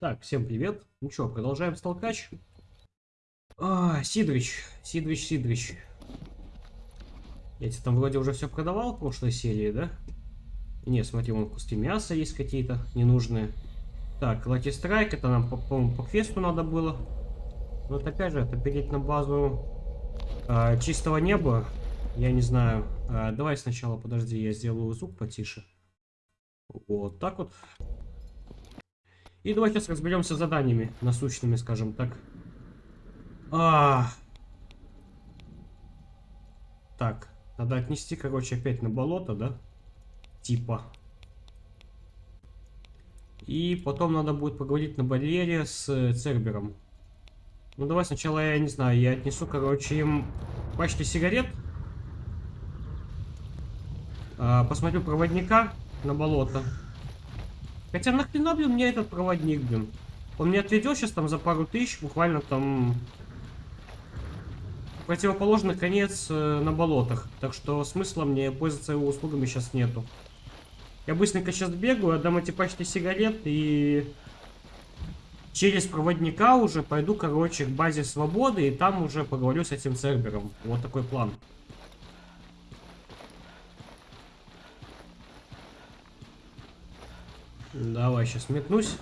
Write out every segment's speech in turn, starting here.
Так, всем привет. Ну что, продолжаем столкач. А, Сидрич, Сидрич, Сидрич. Я тебе там вроде уже все продавал в прошлой серии, да? Не, смотри, вон куски мяса есть какие-то ненужные. Так, Лаки Страйк, это нам, по-моему, по, квесту надо было. Вот опять же, это перейти на базу а, чистого неба. Я не знаю. А, давай сначала, подожди, я сделаю звук потише. Вот так вот. И давай сейчас разберемся с заданиями насущными, скажем так. А, Так, надо отнести, короче, опять на болото, да? Типа. И потом надо будет поговорить на барьере с Цербером. Ну давай сначала, я не знаю, я отнесу, короче, им пачки сигарет. А, посмотрю проводника на болото. Хотя нахрена, блин, мне этот проводник, блин? Он мне отведет сейчас там за пару тысяч, буквально там... Противоположный конец э, на болотах. Так что смысла мне пользоваться его услугами сейчас нету. Я быстренько сейчас бегаю, отдам эти пачки сигарет и... Через проводника уже пойду, короче, к базе свободы, и там уже поговорю с этим сервером. Вот такой план. Давай, сейчас метнусь.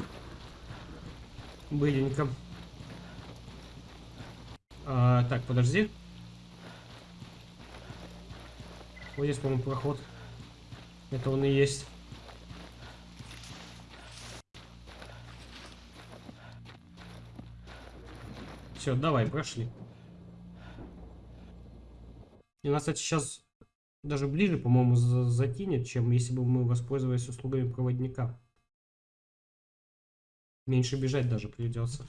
Быленько. А, так, подожди. Вот здесь, по-моему, проход. Это он и есть. Все, давай, прошли. И нас, кстати, сейчас даже ближе, по-моему, затянет, чем если бы мы воспользовались услугами проводника. Меньше бежать даже придется.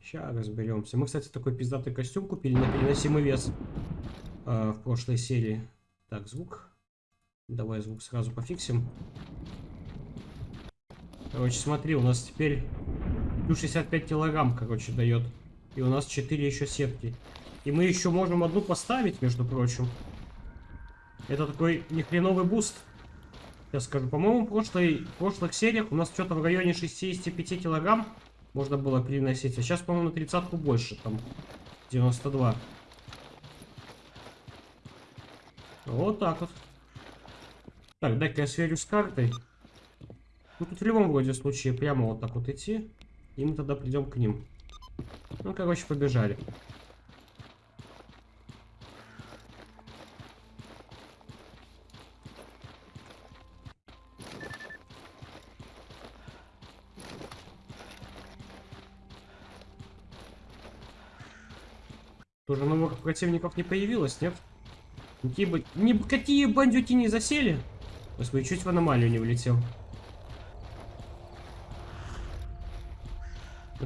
Сейчас разберемся. Мы, кстати, такой пиздатый костюм купили на переносимый вес э, в прошлой серии. Так, звук. Давай звук сразу пофиксим. Короче, смотри, у нас теперь Плюс 65 килограмм, короче, дает. И у нас 4 еще сетки. И мы еще можем одну поставить, между прочим. Это такой нехреновый буст. Я скажу, по-моему, в, прошлой, в прошлых сериях у нас что-то в районе 65 килограмм можно было переносить. А сейчас, по-моему, на тридцатку больше, там 92. Вот так вот. Так, дай-ка я сверю с картой. Ну, тут в любом вроде случае прямо вот так вот идти. И мы тогда придем к ним. Ну, короче, побежали. Тоже новых противников не появилось, нет? Какие, не, какие бандюки не засели? Господи, чуть в аномалию не влетел.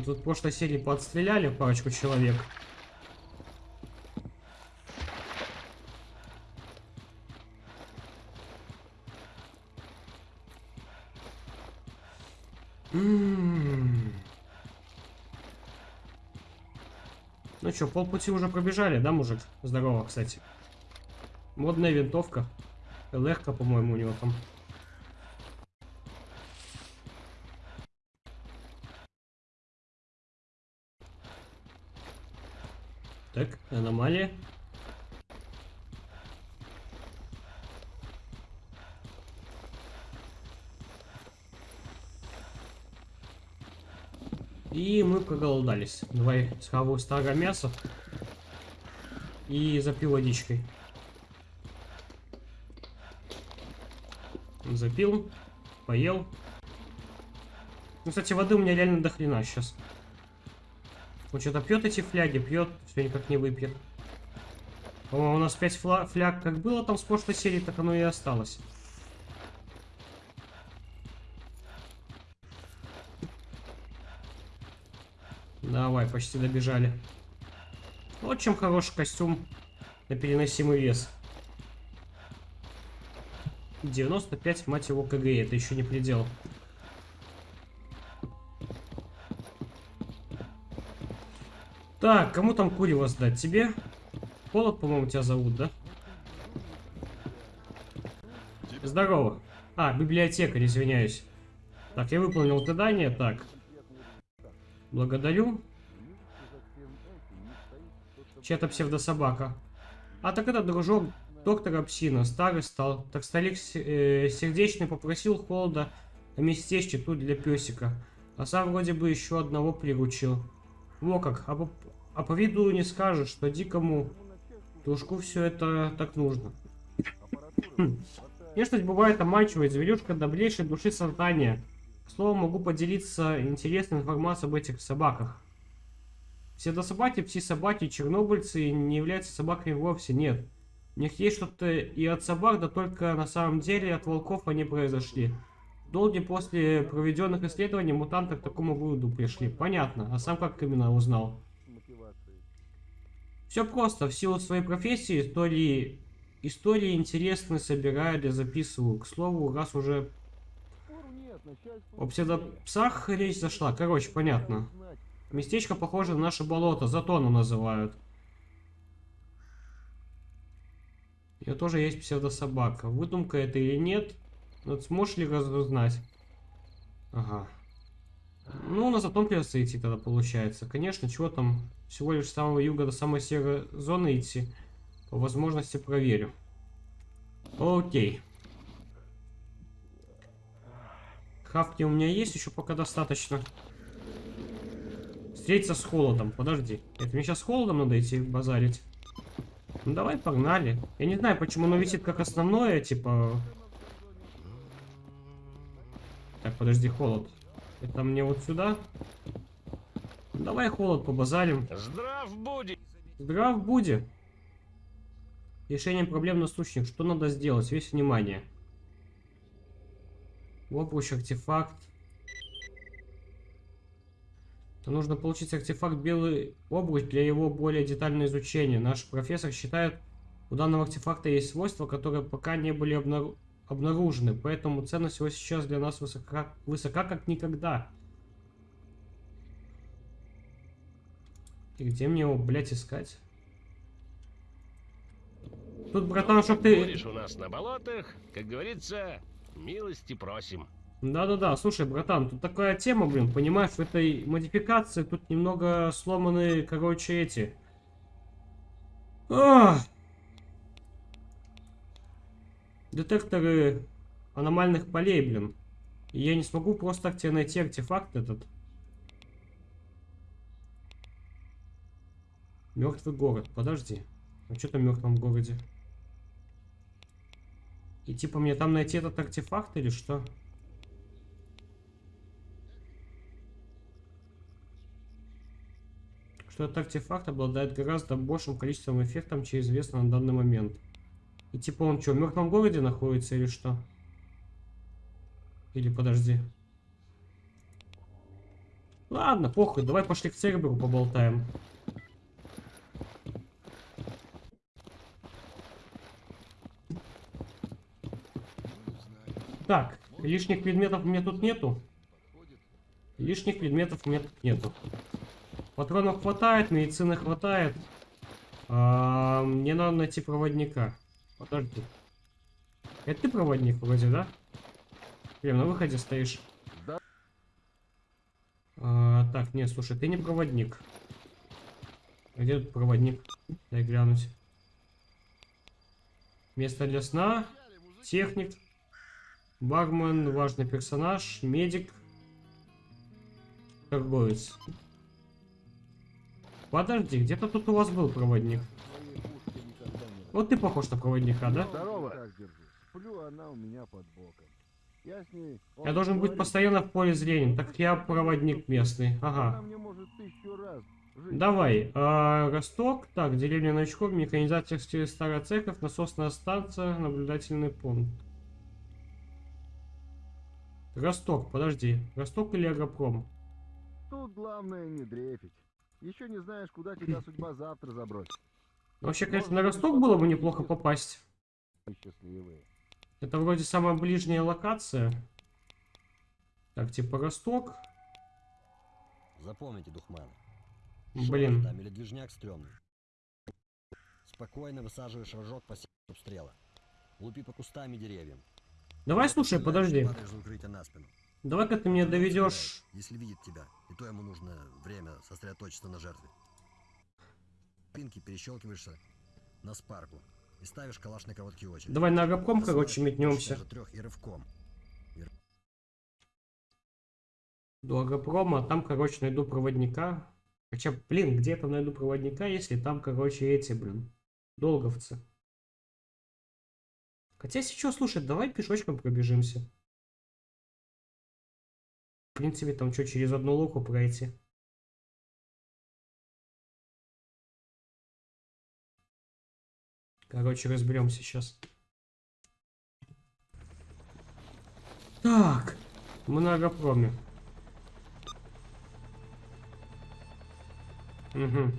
Тут в прошлой серии подстреляли парочку человек. М-м-м. Ну что, полпути уже пробежали, да, мужик? Здорово, кстати. Модная винтовка. ЛРК, по-моему, у него там. Так, аномалия. И мы проголодались. Давай схаваю старое мясо. И запил водичкой. Запил. Поел. Ну, кстати, воды у меня реально до хрена сейчас. Он что-то пьет эти фляги, пьет, все никак не выпьет. По-моему, у нас 5 фляг как было там с прошлой серии, так оно и осталось. Давай, почти добежали. Вот чем хороший костюм на переносимый вес. 95, мать его, КГ, это еще не предел. Так, кому там курево сдать? Тебе? Холод, по-моему, тебя зовут, да? Здорово. А, библиотекарь, извиняюсь. Так, я выполнил задание, так. Благодарю. Чья-то псевдособака. А так это дружок доктора Псина, старый стал. Так старик э, сердечный попросил холода на местечке тут для песика. А сам вроде бы еще одного приручил. Во как, а а по виду не скажешь, что дикому дружку все это так нужно. Хм. Внешность бывает обманчивой, зверюшка добрейшей души создания. К слову, могу поделиться интересной информацией об этих собаках. Все до собаки, пси-собаки, чернобыльцы не являются собаками вовсе, нет. У них есть что-то и от собак, да только на самом деле от волков они произошли. Долги после проведенных исследований мутанты к такому выводу пришли. Понятно. А сам как именно узнал? Все просто. В силу своей профессии истории, истории интересные собираю для записываю. К слову, раз уже о псевдопсах речь зашла. Короче, понятно. Местечко похоже на наше болото. Затону называют. У тоже есть псевдособака. Выдумка это или нет? Вот сможешь ли разузнать? Ага. Ну, на затон придется идти тогда, получается. Конечно, чего там, всего лишь с самого юга до самой серой зоны идти. По возможности проверю. Окей. Хавки у меня есть еще пока достаточно. Встретиться с холодом. Подожди. Это мне сейчас с холодом надо идти базарить? Ну давай, погнали. Я не знаю, почему оно висит как основное, типа... Так, подожди, холод. Это мне вот сюда? Давай холод побазарим. Здрав буди. Здрав буди. Решение проблем насущных. Что надо сделать? Весь внимание. Обруч, артефакт. То нужно получить артефакт белый обруч для его более детального изучения. Наш профессор считает, у данного артефакта есть свойства, которые пока не были обнаружены обнаружены, поэтому ценность его сейчас для нас высока, высока как никогда. И где мне его, блядь, искать? Тут, братан, чтоб ты... Будешь у нас на болотах, как говорится, милости просим. Да-да-да, слушай, братан, тут такая тема, блин, понимаешь, в этой модификации тут немного сломаны, короче, эти... Ах! детекторы аномальных полей, блин. И я не смогу просто так тебе найти артефакт этот. Мертвый город. Подожди. А что там в мертвом городе? И типа мне там найти этот артефакт или что? Что этот артефакт обладает гораздо большим количеством эффектов, чем известно на данный момент. И типа он что, в мертвом городе находится или что? Или подожди. Ладно, похуй, давай пошли к Церберу поболтаем. Так, лишних предметов у меня тут нету. Лишних предметов у меня тут нету. Патронов хватает, медицины хватает. А, мне надо найти проводника. Подожди. Это ты проводник вроде, да? Прям на выходе стоишь. Да. А, так, нет, слушай, ты не проводник. А где тут проводник? Дай глянуть. Место для сна. Техник. Бармен, важный персонаж. Медик. Торговец. Подожди, где-то тут у вас был проводник. Вот ты похож на проводника, да? Здорово. Сплю, она у меня под боком. Я с ней... Я должен быть постоянно в поле зрения. Так я проводник местный. Ага. Давай. А, Росток. Так, деревня Новичков, механизаторская старая церковь, насосная станция, наблюдательный пункт. Росток, подожди. Росток или Агропром? Тут главное не дрейфить. Еще не знаешь, куда тебя судьба завтра забросит. Вообще, конечно, на Росток было бы неплохо попасть. Счастливые. Это вроде самая ближняя локация. Так, типа Росток. Запомните, Духман. Блин. Там или движняк стрёмный. Спокойно высаживаешь рожок по обстрела. Лупи по кустам и деревьям. Давай, слушай, подожди. Давай-ка ты меня Он доведешь. Если видит тебя, и то ему нужно время сосредоточиться на жертве. Пинки перещелкиваешься на спарку и ставишь калаш на короткий очередь. Давай на агапком, короче, метнемся. трех и рывком. До агропрома, там, короче, найду проводника. Хотя, блин, где там найду проводника, если там, короче, эти, блин, долговцы. Хотя, если что, слушай, давай пешочком пробежимся. В принципе, там что, через одну луку пройти. Короче, разберемся сейчас. Так, мы на агропроме. Угу.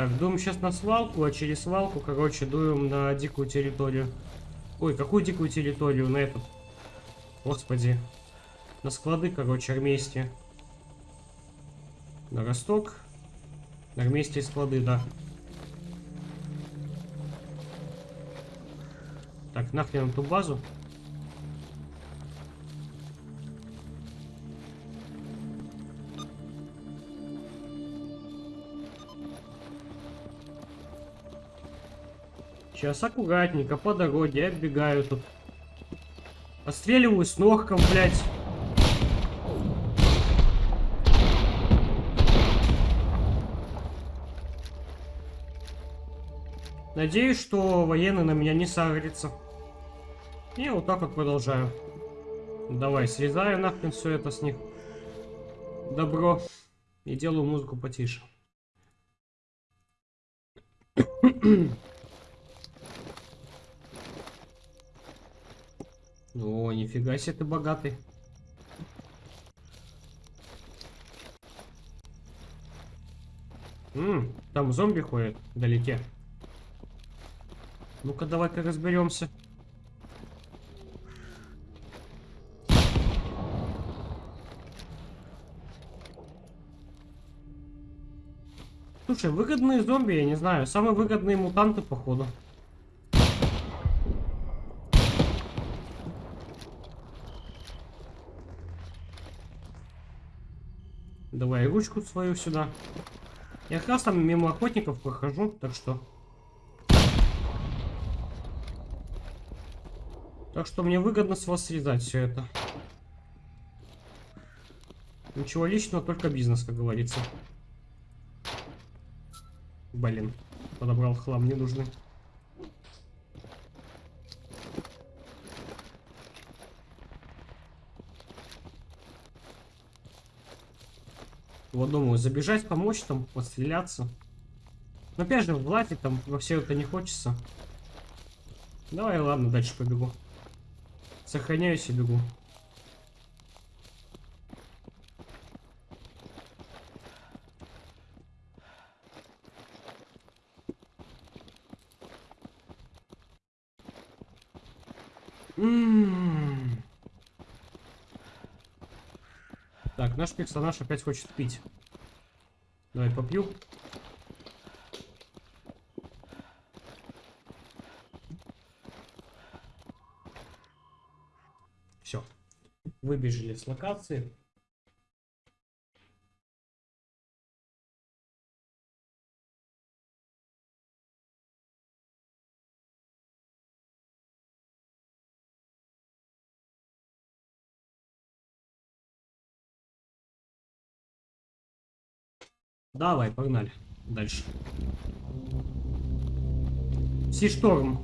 Так, дуем сейчас на свалку, а через свалку, короче, дуем на дикую территорию. Ой, какую дикую территорию? На этот. Господи. На склады, короче, армейские. На Росток. Армейские склады, да. Так, нахрен эту базу. Сейчас аккуратненько по дороге отбегаю тут. Отстреливаю с ногком, блядь. Надеюсь, что военный на меня не сагрится. И вот так вот продолжаю. Давай, срезаю нахрен все это с них. Добро. И делаю музыку потише. О, нифига себе ты богатый. М, там зомби ходят вдалеке. Ну-ка, давай-ка разберемся. Слушай, выгодные зомби, я не знаю. Самые выгодные мутанты, походу. Давай ручку свою сюда. Я как раз там мимо охотников прохожу, так что... Так что мне выгодно с вас срезать все это. Ничего личного, только бизнес, как говорится. Блин, подобрал хлам ненужный. Вот думаю, забежать, помочь там, постреляться. Но опять же, влазить там во все это не хочется. Давай, ладно, дальше побегу. Сохраняюсь и бегу. М. Так, наш персонаж опять хочет пить. Давай попью. Все. Выбежали с локации. Давай, погнали. Дальше. Си-шторм.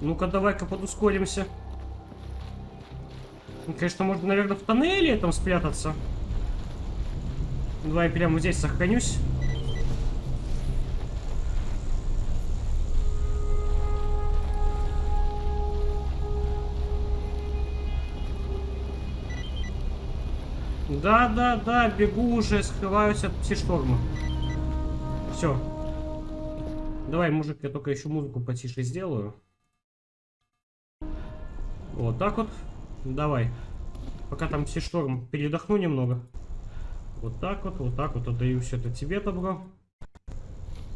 Ну-ка, давай-ка подускоримся. Ну, конечно, можно, наверное, в тоннеле там спрятаться. Давай прямо здесь сохранюсь. Да, да, да, бегу уже, скрываюсь от пси-шторма. Все. Давай, мужик, я только еще музыку потише сделаю. Вот так вот. Давай. Пока там все шторм передохну немного. Вот так вот, вот так вот отдаю все это тебе, добро.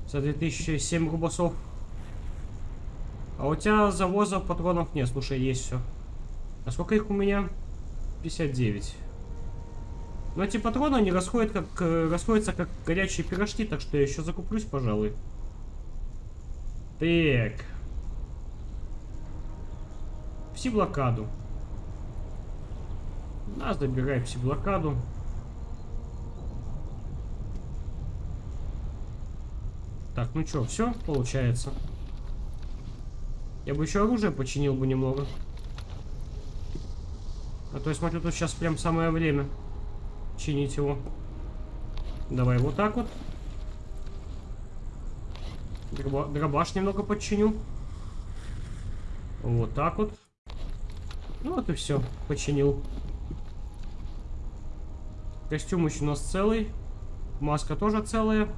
За 2007 рубасов. А у тебя завоза патронов нет, слушай, есть все. А сколько их у меня? 59. Но эти патроны, они расходят как, э, расходятся как горячие пирожки, так что я еще закуплюсь, пожалуй. Так. Пси-блокаду. На, забирай пси-блокаду. Так, ну что, все получается. Я бы еще оружие починил бы немного. А то я смотрю, тут сейчас прям самое время чинить его. Давай вот так вот. Дроба дробаш немного подчиню. Вот так вот. Ну вот и все, починил. Костюм еще у нас целый. Маска тоже целая.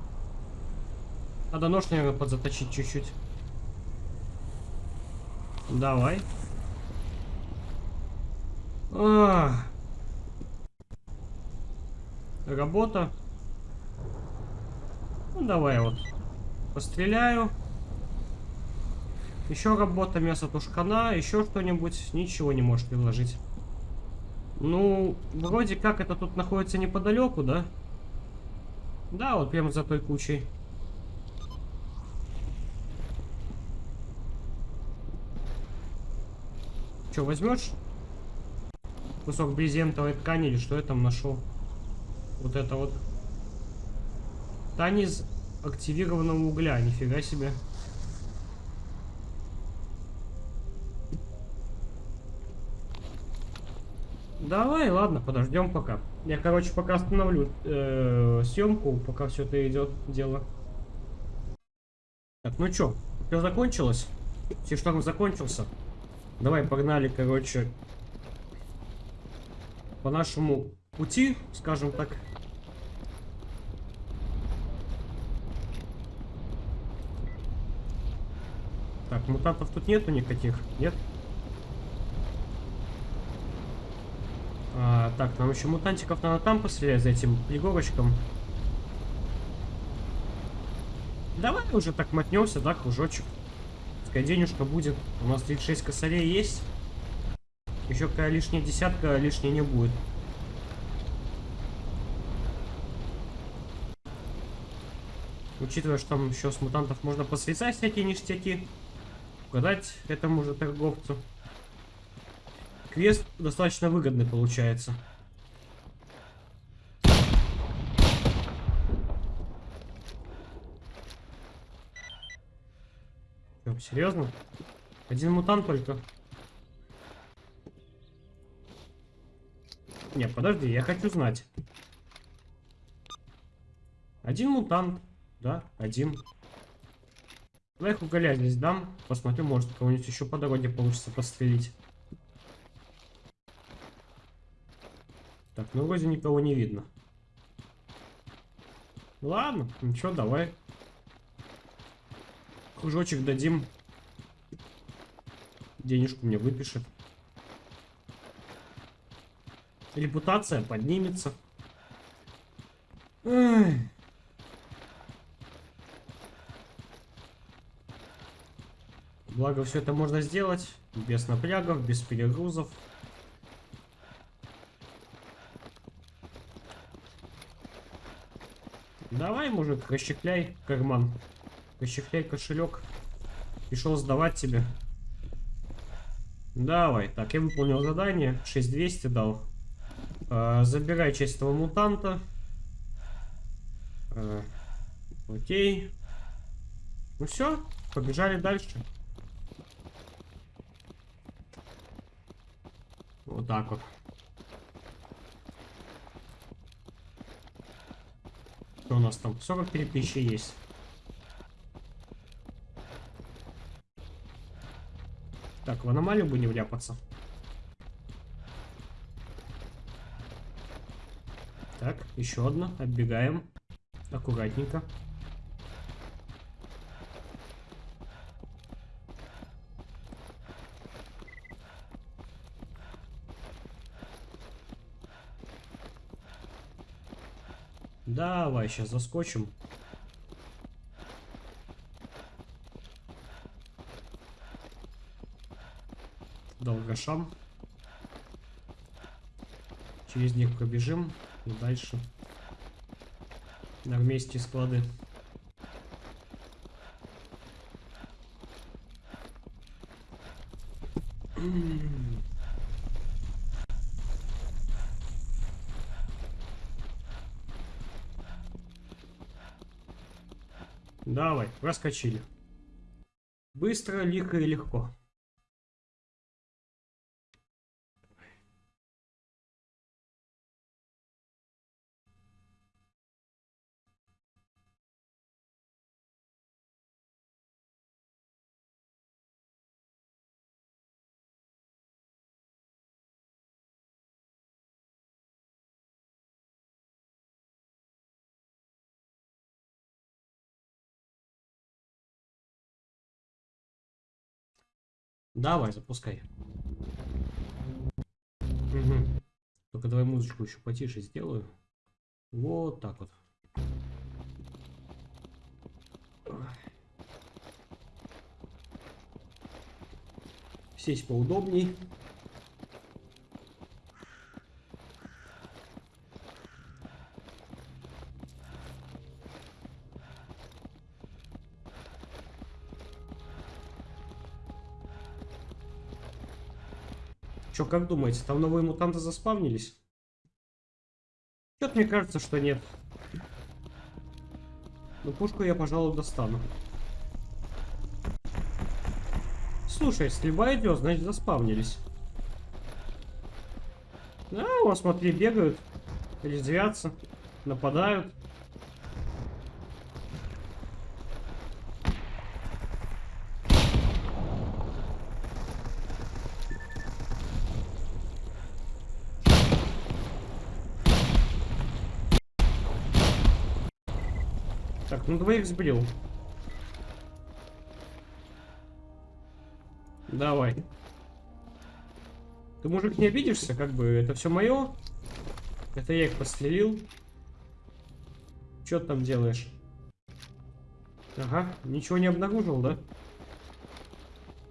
Надо нож, наверное, подзаточить чуть-чуть. Давай. А. Работа. Ну, давай вот. Постреляю. Еще работа, мясо тушкана, еще что-нибудь. Ничего не можешь предложить. Ну, вроде как это тут находится неподалеку, да? Да, вот прямо за той кучей. Че, возьмешь? Кусок брезентовой ткани или что я там нашел? Вот это вот. Из активированного угля, нифига себе. Давай, ладно, подождем пока. Я, короче, пока остановлю э, съемку, пока все это идет дело. Так, ну чё, все закончилось? Все шторм закончился. Давай, погнали, короче, по нашему пути, скажем так. Мутантов тут нету никаких, нет? А, так, нам еще мутантиков надо там пострелять за этим пригорочком. Давай уже так мотнемся, да, кружочек. Пускай денежка будет. У нас 36 косарей есть. Еще какая лишняя десятка лишней не будет. Учитывая, что там еще с мутантов можно посвяцать всякие ништяки. Угадать этому же торговцу. Квест достаточно выгодный получается. Что, серьезно? Один мутант только. Не, подожди, я хочу знать. Один мутант. Да, один. Давай их уголя здесь дам. Посмотрю, может кого-нибудь еще по дороге получится пострелить. Так, ну вроде никого не видно. Ладно, ничего, давай. Кружочек дадим. Денежку мне выпишет. Репутация поднимется. Эх. Благо все это можно сделать без напрягов, без перегрузов. Давай, мужик, расщепляй карман. Расщепляй кошелек. Пришел сдавать тебе. Давай. Так, я выполнил задание. 6200 дал. А, забирай часть этого мутанта. А, окей. Ну все, побежали дальше. Вот так вот. Что у нас там? 43 тысячи есть. Так, в аномалию бы не вляпаться. Так, еще одна. Отбегаем. Аккуратненько. Давай, сейчас заскочим. Долгошам. Через них пробежим и дальше. На вместе склады. Давай, проскочили. Быстро, лихо и легко. Давай, запускай. Мгм. Только давай музычку еще потише сделаю. Вот так вот. Сесть поудобней. Как думаете, там новые мутанты заспавнились? Чё-то мне кажется, что нет. Ну, пушку я, пожалуй, достану. Слушай, стрельба идет, значит, заспавнились. Да, вот смотри, бегают, резвятся, нападают. Ну двоих сбрил. Давай. Ты, мужик, не обидишься? Как бы это все мое. Это я их подстрелил. Что ты там делаешь? Ага, ничего не обнаружил, да?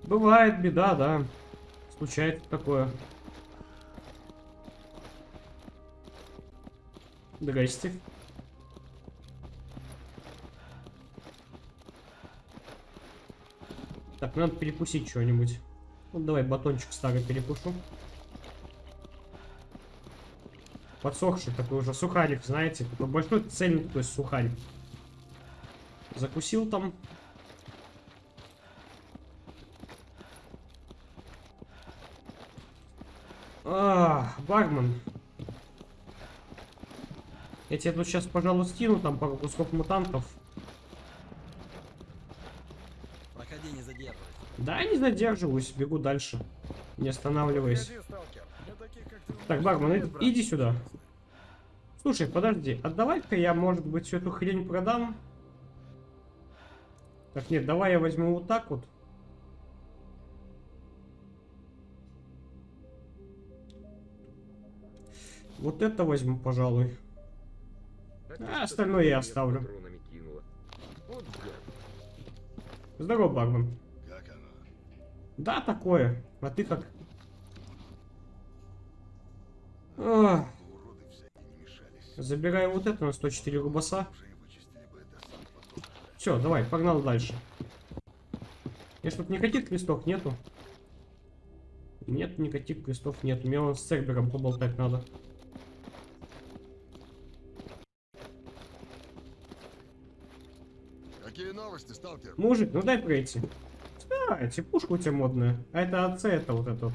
Бывает беда, да. Случается такое. Здрасте. Так, надо перекусить что-нибудь. Ну, давай батончик старый перекушу. Подсохший такой уже сухарик, знаете. Такой большой цельный такой сухарик. Закусил там. А, бармен. Я тебе тут сейчас, пожалуй, скину там пару кусков мутантов. Проходи, не задерживайся. Да, не задерживаюсь, бегу дальше. Не останавливаясь. Так, бармен, иди, иди сюда. Слушай, подожди, отдавай-ка я, может быть, всю эту хрень продам. Так, нет, давай я возьму вот так вот. Вот это возьму, пожалуй. А, остальное я оставлю. Здорово, бармен. Да, такое. А ты как? Ах, забираю вот это на 104 рубаса. Все, давай, погнал дальше. Если тут никаких крестов нету. Нет, никаких крестов нет. Мне вон с Цербером поболтать надо. Какие новости, сталкер? Мужик, ну дай пройти. Кстати, пушка у тебя модная. А это АЦ, это вот это вот.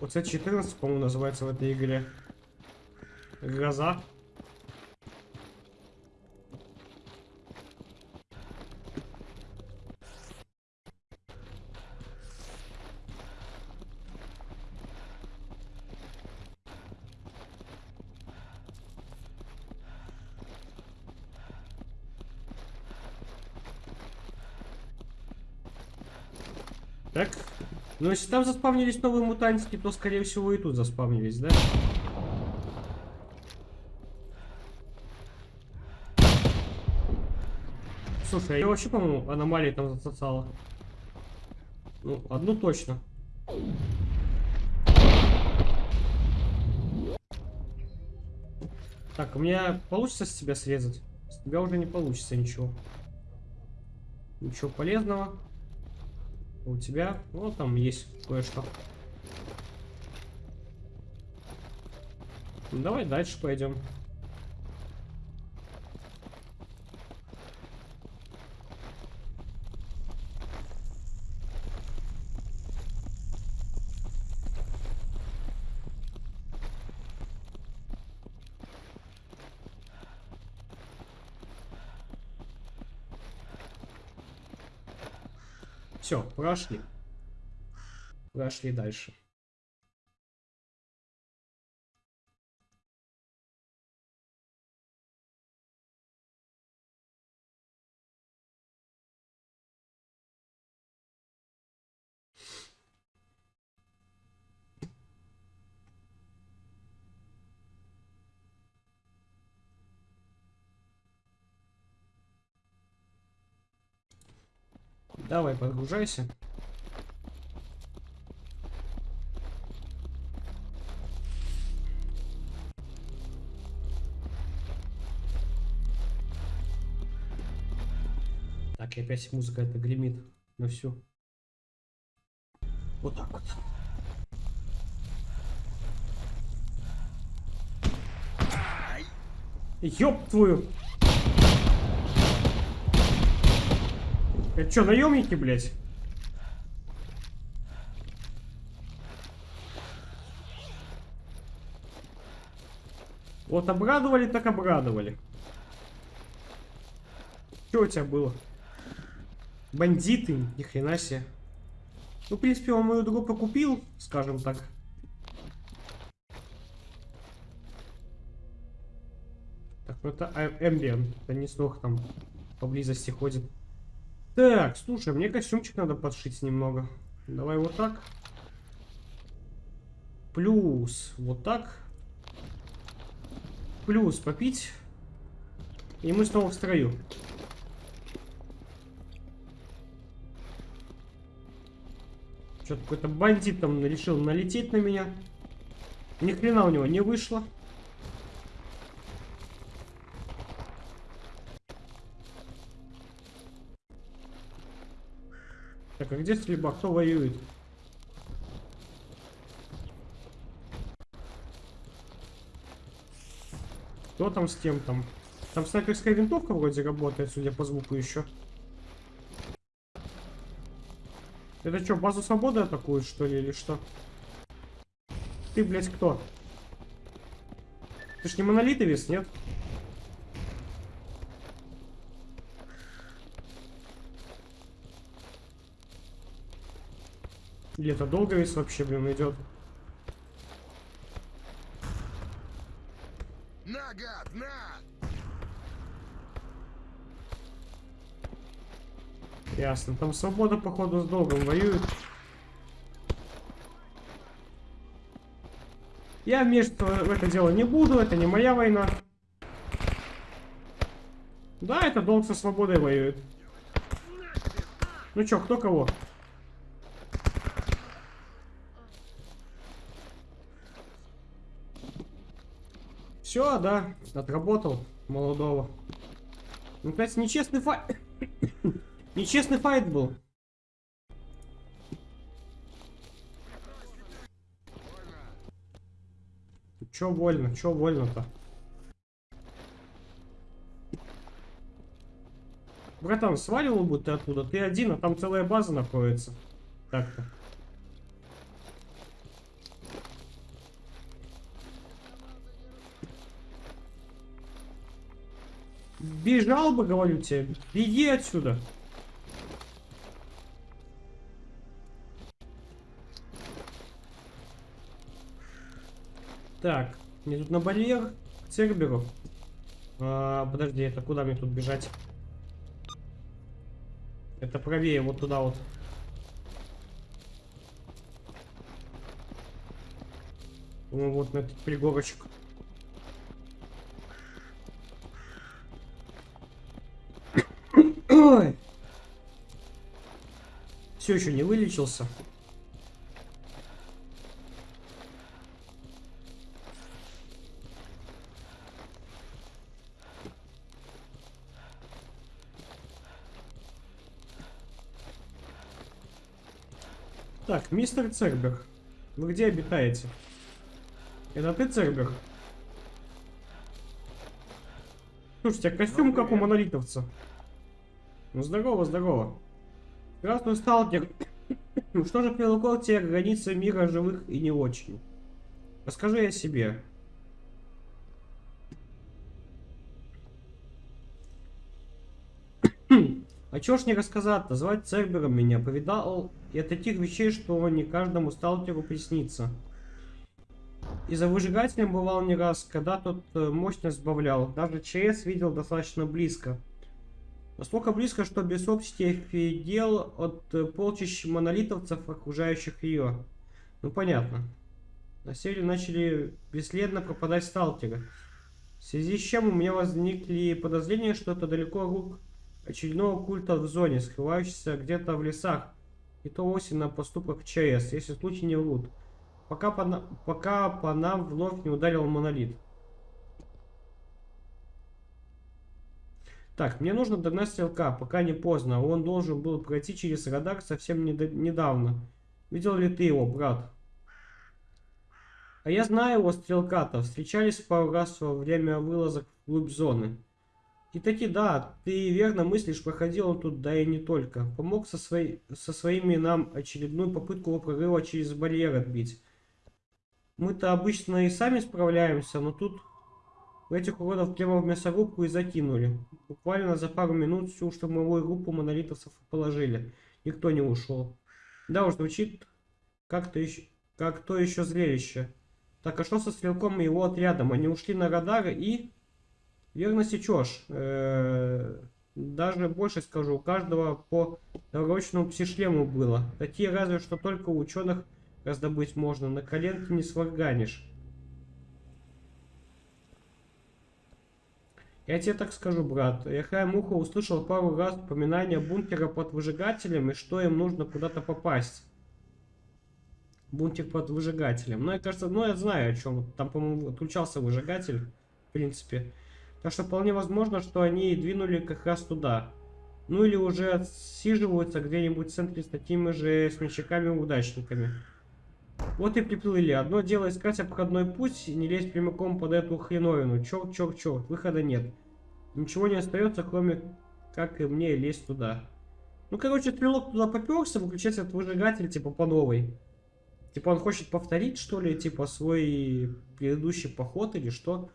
Вот С14, по-моему, называется в этой игре. Гроза. Но если там заспавнились новые мутантики, то, скорее всего, и тут заспавнились, да? Слушай, а я вообще, по-моему, аномалии там зацацала. Ну, одну точно. Так, у меня получится с тебя срезать? С тебя уже не получится ничего. Ничего полезного. У тебя, ну, там есть кое-что. Ну, давай дальше пойдем. Все, прошли. Прошли дальше. Давай, подгружайся. Так, и опять музыка это гремит на всю. Вот так вот. Ёб твою! Это что, наемники, блядь? Вот обрадовали, так обрадовали. Что у тебя было? Бандиты, ни хрена себе. Ну, в принципе, он мою группу купил, скажем так. Так, ну это Эмбиен. Это не снох там поблизости ходит. Так, слушай, мне костюмчик надо подшить немного. Давай вот так. Плюс вот так. Плюс попить. И мы снова в строю. Что-то какой-то бандит там решил налететь на меня. Ни хрена у него не вышло. Так, а где стрельба? Кто воюет? Кто там с кем там? Там снайперская винтовка вроде работает, судя по звуку еще. Это что, базу свободы атакуют, что ли, или что? Ты, блядь, кто? Ты ж не монолитовец, нет? Или это долговец вообще, блин, идет? На, гад, на! Ясно. Там свобода, походу, с долгом воюет. Я вмешиваться в это дело не буду, это не моя война. Да, это долг со свободой воюет. Ну чё, кто кого? Все, да, отработал молодого. Ну, кстати, нечестный файт. нечестный файт был. Чё вольно, чё вольно-то? Братан, сваливал бы ты оттуда, ты один, а там целая база находится. Так-то. Бежал бы, говорю тебе. Беги отсюда. Так, мне тут на барьер к Церберу. А, подожди, это куда мне тут бежать? Это правее, вот туда вот. Ну, вот на этот пригорочек. Все еще не вылечился. Так, мистер Цербер, вы где обитаете? Это ты, Цербер? Слушайте, а костюм как у монолитовца. Ну, здорово, здорово. Здравствуй, сталкер. Что же привлекло тебя к границе мира живых и не очень? Расскажи о себе. А чё ж не рассказать-то? Звать Цербером меня. Повидал я таких вещей, что не каждому сталкеру приснится. И за выжигателем бывал не раз, когда тот э, мощность сбавлял. Даже ЧС видел достаточно близко. Настолько близко, что без общества дел от э, полчищ монолитовцев, окружающих ее. Ну понятно. На севере начали бесследно пропадать сталкеры. В связи с чем у меня возникли подозрения, что это далеко рук очередного культа в зоне, скрывающийся где-то в лесах. И то вовсе на поступках ЧС, если случаи не врут. Пока по, пока по нам вновь не ударил монолит. Так, мне нужно догнать стрелка, пока не поздно. Он должен был пройти через радар совсем недо- недавно. Видел ли ты его, брат? А я знаю его, стрелка-то. Встречались пару раз во время вылазок вглубь зоны. И таки да, ты верно мыслишь, проходил он тут, да и не только. Помог со, своей, со своими нам очередную попытку прорыва через барьер отбить. Мы-то обычно и сами справляемся, но тут в этих уродов в мясорубку и закинули. Буквально за пару минут всю штурмовую группу монолитовцев положили. Никто не ушел. Да уж, звучит как-то еще, как то еще зрелище. Так, а что со стрелком и его отрядом? Они ушли на радары и... Верно сечешь. Э, Даже больше скажу, у каждого по навороченному псишлему было. Такие разве что только у ученых раздобыть можно. На коленке не сварганишь. Я тебе так скажу, брат. Я краем уха услышал пару раз упоминание бункера под выжигателем и что им нужно куда-то попасть. Бункер под выжигателем. Ну, я кажется, ну, я знаю о чем. Там, по-моему, отключался выжигатель, в принципе. Так что вполне возможно, что они двинули как раз туда. Ну, или уже отсиживаются где-нибудь в центре с такими же смельчаками-удачниками. Вот и приплыли. Одно дело искать обходной путь не лезть прямиком под эту хреновину. Черт, выхода нет. Ничего не остается, кроме как и мне лезть туда. Ну, короче, стрелок туда поперся, выключать этот выжигатель, типа, по новой. Типа, он хочет повторить, что ли, типа, свой предыдущий поход или что?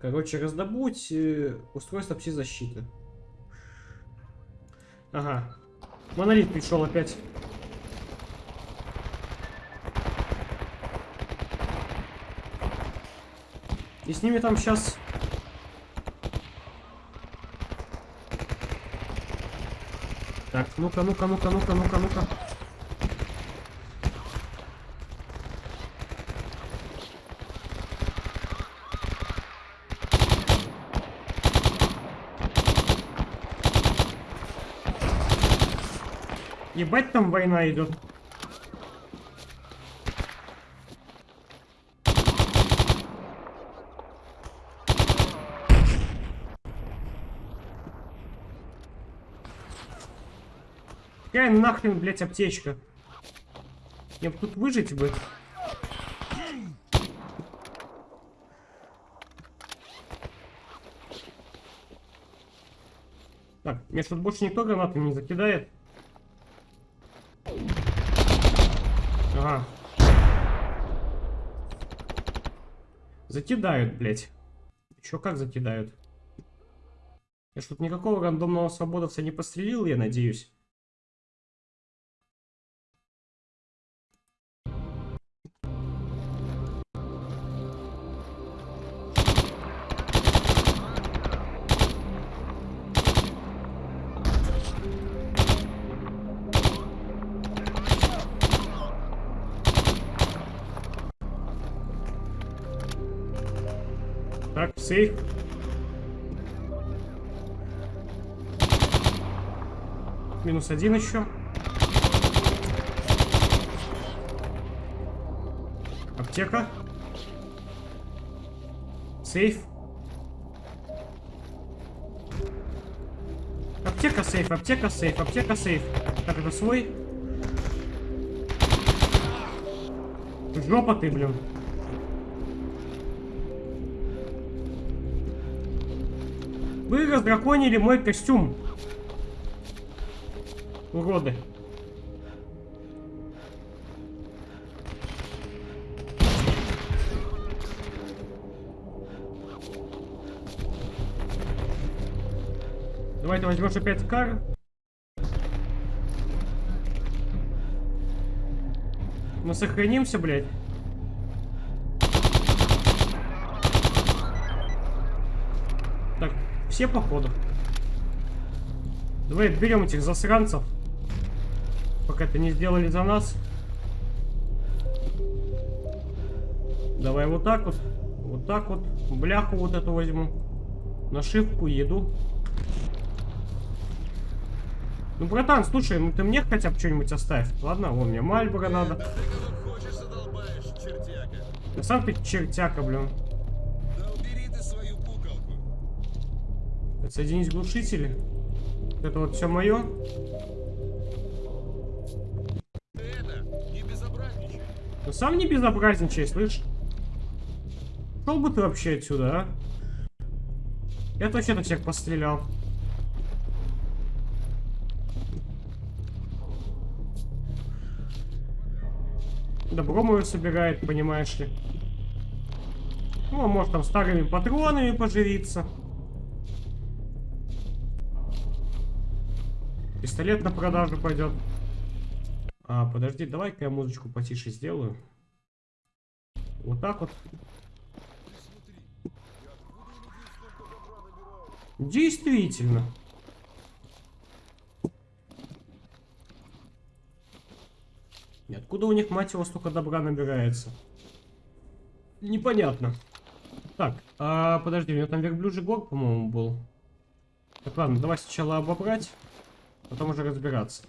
Короче, раздобудь э, устройство пси-защиты. Ага, Монолит пришел опять. И с ними там сейчас... Так, ну-ка, ну-ка, ну-ка, ну-ка, ну-ка, ну-ка. Ебать там война идет. Какая нахрен, блять, аптечка? Мне бы тут выжить бы. Так, мне что-то больше никто гранатами не закидает. Ага. Закидают, блядь. Чё, как закидают? Я что-то никакого рандомного свободовца не пострелил, я надеюсь. Так, сейф. Минус один еще. Аптека. Сейф. Аптека, сейф, аптека, сейф, аптека, сейф. Так, это свой. Жопа ты, блин. Вы раздраконили мой костюм. Уроды. Давай ты возьмешь опять кар. Мы сохранимся, блядь. Так, все походу. Давай берем этих засранцев. Пока это не сделали за нас. Давай вот так вот. Вот так вот. Бляху вот эту возьму. Нашивку, еду. Ну, братан, слушай, ну ты мне хотя бы что-нибудь оставь. Ладно, вон мне Мальборо надо. Ты хочешь задолбаешь, чертяка. Да сам ты чертяка, блин. Отсоединить глушители. Это вот все мое. Ты. Ну сам не безобразничай, слышь. Шел бы ты вообще отсюда, а? Я точно всех пострелял. Добро мое собирает, понимаешь ли. Ну, а может там старыми патронами поживиться. Пистолет на продажу пойдет. А, подожди, давай-ка я музычку потише сделаю. Вот так вот. Действительно. И откуда у них, мать его, столько добра набирается? Непонятно. Так, а, подожди, у меня там верблюжий гор, по-моему, был. Так, ладно, давай сначала обобрать, потом уже разбираться.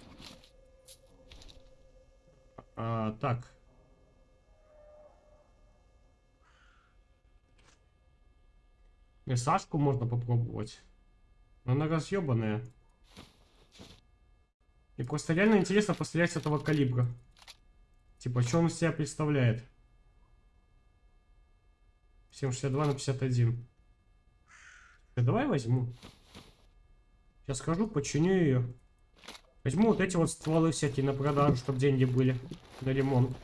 А, так. Сашку можно попробовать. Но она разъебанная. И просто реально интересно пострелять с этого калибра. Типа, что он из себя представляет? 7,62 на 51. Да давай возьму. Сейчас схожу, починю ее. Возьму вот эти вот стволы всякие на продажу, чтобы деньги были на ремонт.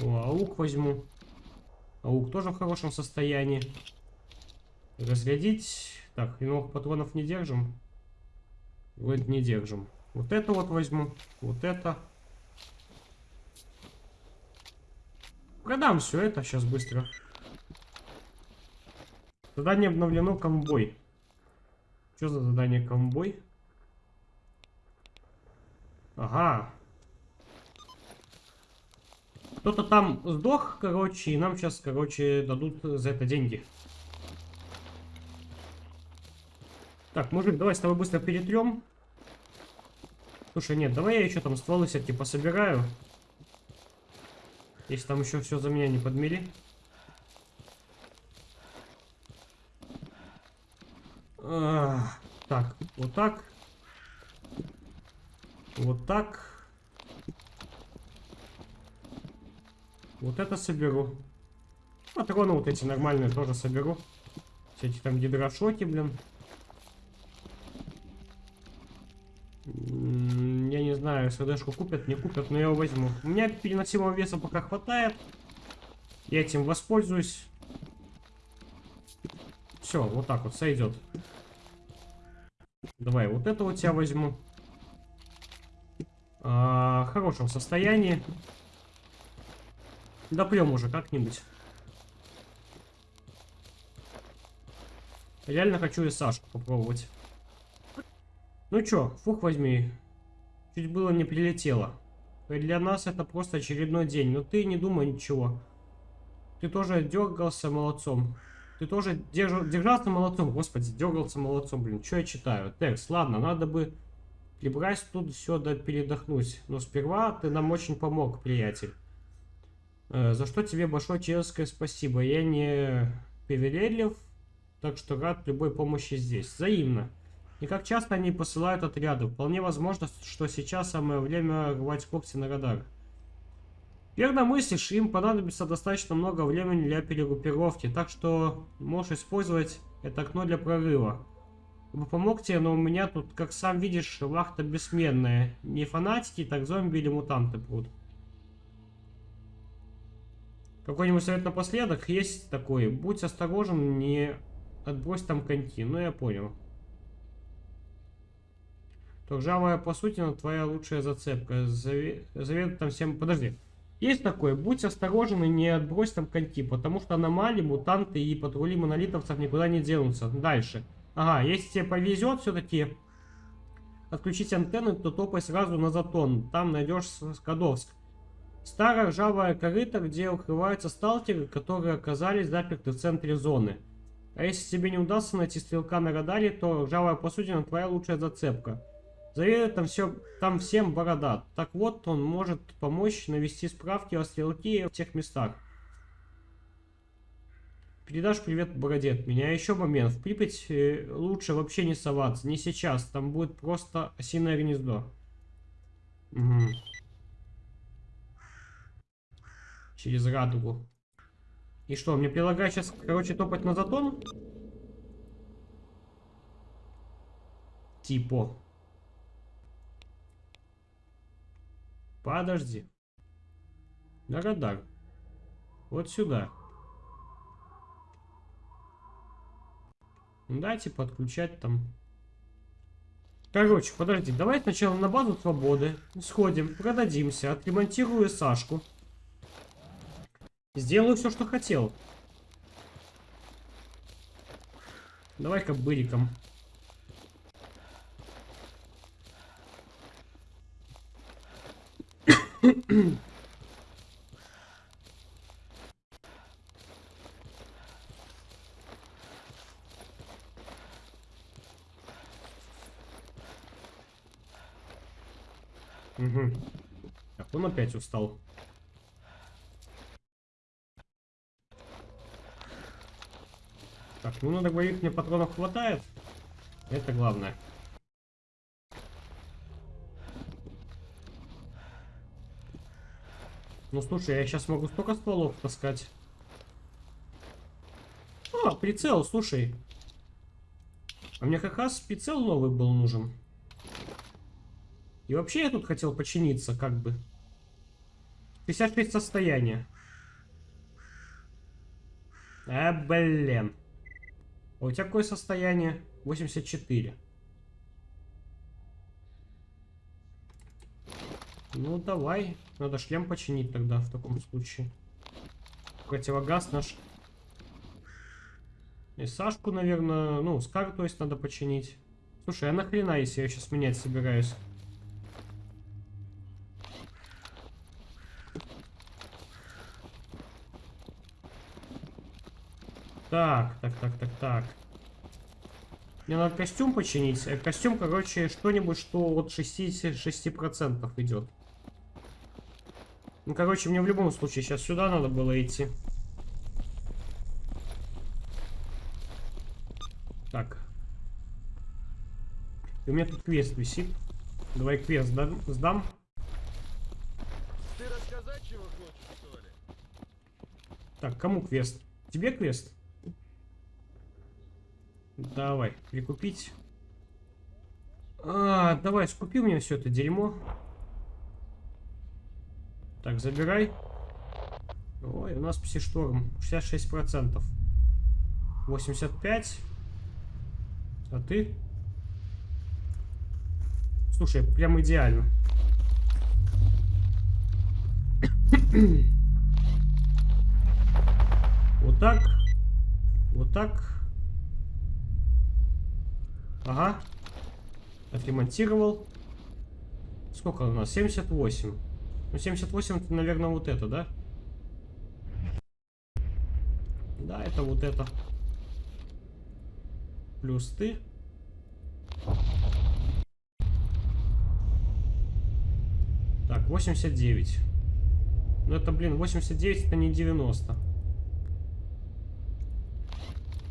О, аук возьму. Аук тоже в хорошем состоянии. Разрядить. Так, и новых патронов не держим. Вроде не держим. Вот это вот возьму. Вот это. Продам все это сейчас быстро. Задание обновлено комбой. Что за задание комбой? Ага. Кто-то там сдох, короче, и нам сейчас, короче, дадут за это деньги. Так, мужик, давай с тобой быстро перетрем. Слушай, нет, давай я еще там стволы всякие пособираю. Если там еще все за меня не подмели. Так, вот так. Вот так. Вот это соберу. Патроны вот эти нормальные тоже соберу. Все эти там гидрошоки, блин. Я не знаю, СДшку купят, не купят, но я его возьму. У меня переносимого веса пока хватает. Я этим воспользуюсь. Все, вот так вот сойдет. Давай, вот это вот я возьму. В хорошем состоянии. Допьем уже как-нибудь. Реально хочу и Сашку попробовать. Ну чё, фух возьми. Чуть было не прилетело. Для нас это просто очередной день. Но ты не думай ничего. Ты тоже дергался молодцом. Ты тоже держ... держался молодцом. Господи, дергался молодцом, блин. Что я читаю? Текст. Ладно, надо бы Прибрать тут все да передохнуть. Но сперва ты нам очень помог, приятель. Э, за что тебе большое человеческое спасибо. Я не привередлив, так что рад любой помощи здесь. Взаимно. И как часто они посылают отряды. Вполне возможно, что сейчас самое время рвать когти на радар. Верно мыслишь, им понадобится достаточно много времени для перегруппировки, так что можешь использовать это окно для прорыва. Вы помог но у меня тут, как сам видишь, вахта бессменная. Не фанатики, так зомби или мутанты прут. Какой-нибудь совет напоследок? Есть такой. Будь осторожен, не отбрось там коньки. Ну, я понял. То ржавая посудина твоя лучшая зацепка. Завет, завет там всем... Подожди. Есть такое. Будь осторожен и не отбрось там коньки, потому что аномалии, мутанты и патрули монолитовцев никуда не денутся. Дальше. Ага, если тебе повезет все-таки отключить антенны, то топай сразу на Затон. Там найдешь Скадовск. Старая ржавая корыта, где укрываются сталкеры, которые оказались заперты в центре зоны. А если тебе не удастся найти стрелка на радаре, то ржавая посудина твоя лучшая зацепка. Заверил там, все, там всем борода. Так вот, он может помочь навести справки о стрелке в тех местах. Передашь привет бороде от меня. Еще момент. В Припять лучше вообще не соваться. Не сейчас. Там будет просто осиное гнездо. Угу. Через радугу. И что, мне предлагают сейчас, короче, топать на затон? Типа. Подожди. На радар. Вот сюда. Ну, Дайте подключать там. Короче, подожди, давай сначала на базу свободы. Сходим, продадимся, отремонтирую Сашку. Сделаю все, что хотел. Давай-ка быриком. Угу. Так, он опять устал. Так, ну на двоих мне патронов хватает. Это главное. Ну слушай, я сейчас могу столько стволов таскать. А, прицел, слушай. А мне как раз прицел новый был нужен. И вообще я тут хотел починиться, как бы. 56 состояния. А, блин. А у тебя какое состояние? 84. Ну, давай. Надо шлем починить тогда в таком случае. Противогаз наш. И Сашку, наверное, ну, Скар, то есть, надо починить. Слушай, а нахрена, если я сейчас менять собираюсь? Так, так, так, так, так. Мне надо костюм починить. Э, Костюм, короче, что-нибудь, что от 66% идет. Ну, короче, мне в любом случае сейчас сюда надо было идти. Так. И у меня тут квест висит. Давай квест сдам. сдам. Ты рассказать чего хочешь, что ли? Так, кому квест? Тебе квест? Давай, прикупить. А, давай, скупи мне все это дерьмо. Так, забирай. Ой, у нас псишторм. 66%. 85. А ты? Слушай, прям идеально. вот так. Вот так. Ага. Отремонтировал. Сколько у нас? 78. Ну, 78 это, наверное, вот это, да? Да, это вот это. Плюс ты. Так, 89. Ну это, блин, 89 это не 90.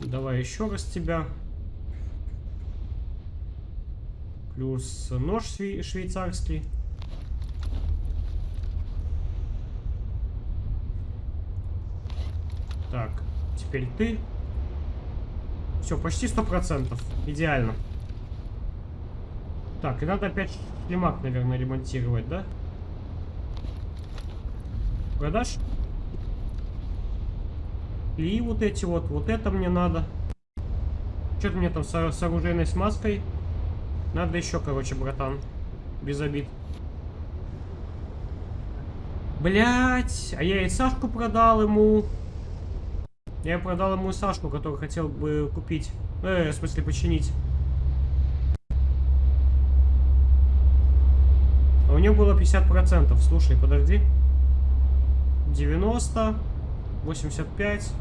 Давай еще раз тебя. Плюс нож швей- швейцарский. Так, теперь ты. Все, почти сто процентов. Идеально. Так, и надо опять шлемак, наверное, ремонтировать, да? Продашь? И вот эти вот, вот это мне надо. Что-то мне там с, с оружейной смазкой. Надо еще, короче, братан. Без обид. Блять, а я и Сашку продал ему. Я продал ему Сашку, который хотел бы купить. Э, в смысле, починить. А у него было 50%. Слушай, подожди. 90, 85.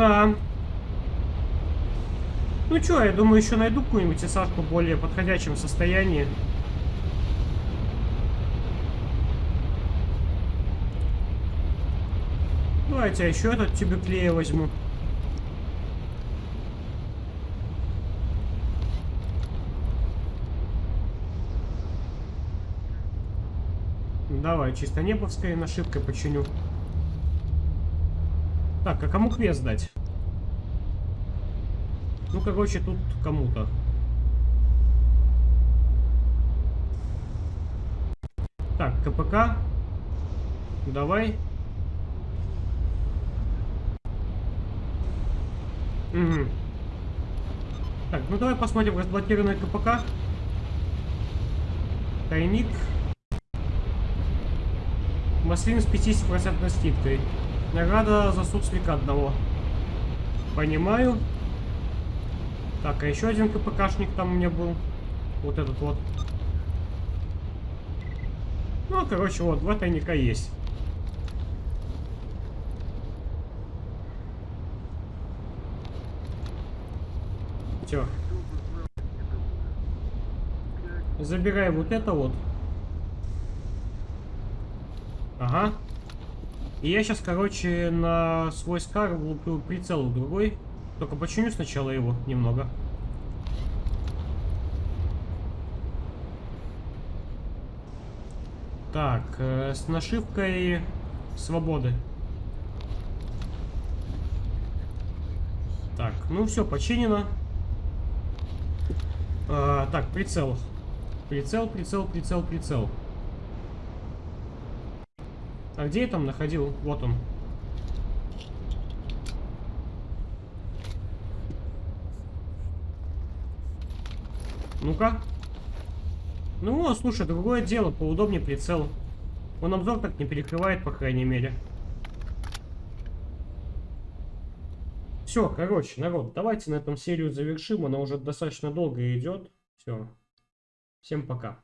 Да. Ну чё, я думаю, еще найду какую-нибудь САшку в более подходящем состоянии. Давайте я еще этот тюбик клея возьму. Давай, чисто небовской нашивкой починю. Так, а кому квест дать? Ну, короче, тут кому-то. Так, КПК. Давай. Угу. Так, ну давай посмотрим разблокированное КПК. Тайник. Маслин с 50% скидкой. Награда за суслика одного. Понимаю. Так, а еще один КПКшник там у меня был. Вот этот вот. Ну, короче, вот, два тайника есть. Все. Забирай вот это вот. Ага. И я сейчас, короче, на свой скар влуплю прицел другой. Только починю сначала его немного. Так, э, с нашивкой свободы. Так, ну все, починено. А, так, прицел. Прицел, прицел, прицел, прицел. А где я там находил? Вот он. Ну-ка. Ну, слушай, другое дело, поудобнее прицел. Он обзор так не перекрывает, по крайней мере. Все, короче, народ, давайте на этом серию завершим. Она уже достаточно долго идет. Все. Всем пока.